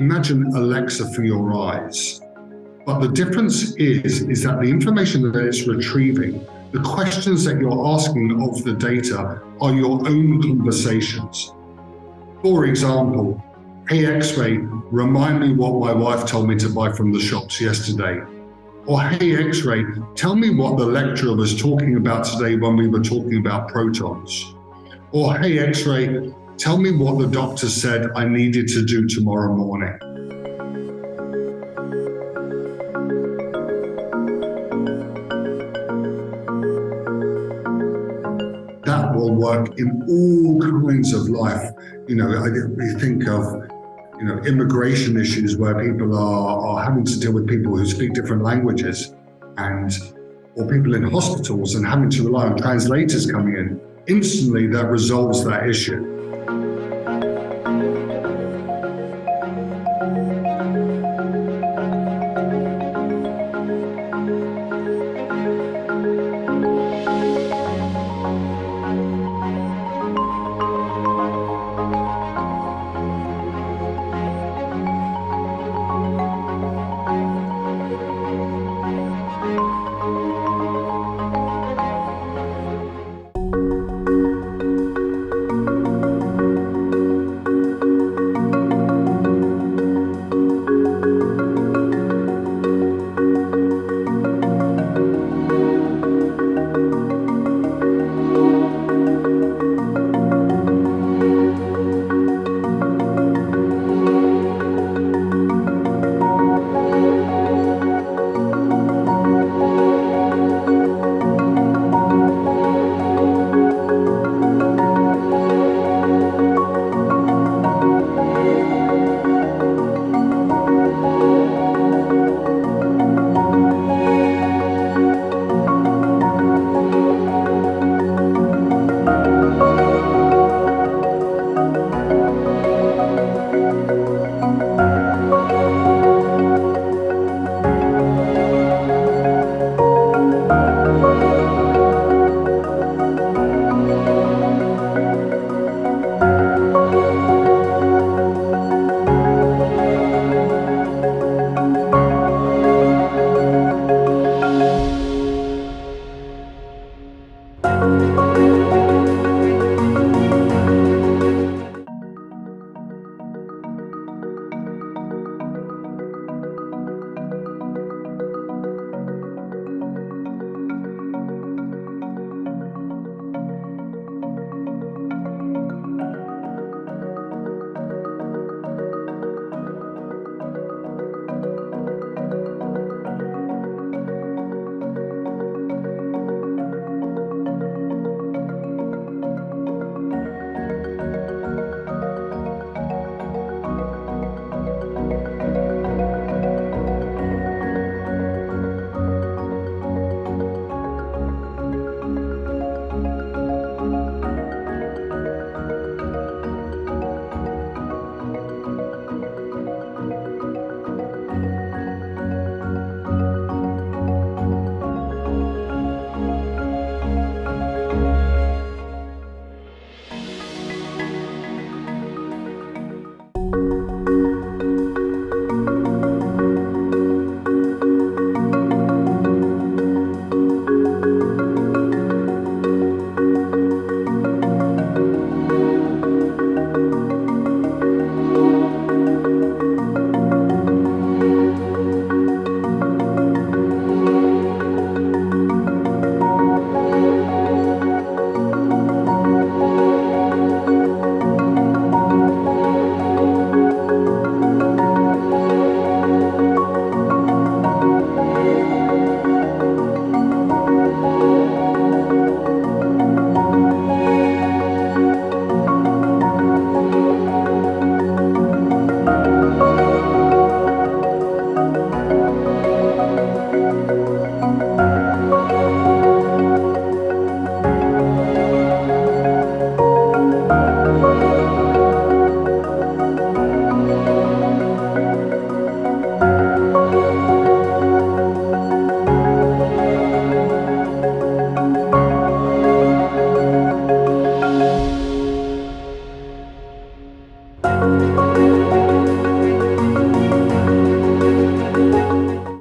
Imagine Alexa for your eyes. But the difference is, is that the information that it's retrieving, the questions that you're asking of the data are your own conversations. For example, hey X-Ray, remind me what my wife told me to buy from the shops yesterday. Or hey X-Ray, tell me what the lecturer was talking about today when we were talking about protons. Or hey X-Ray, tell me what the doctor said I needed to do tomorrow morning. That will work in all kinds of life. You know, I, we think of you know, immigration issues where people are, are having to deal with people who speak different languages and or people in hospitals and having to rely on translators coming in. Instantly that resolves that issue.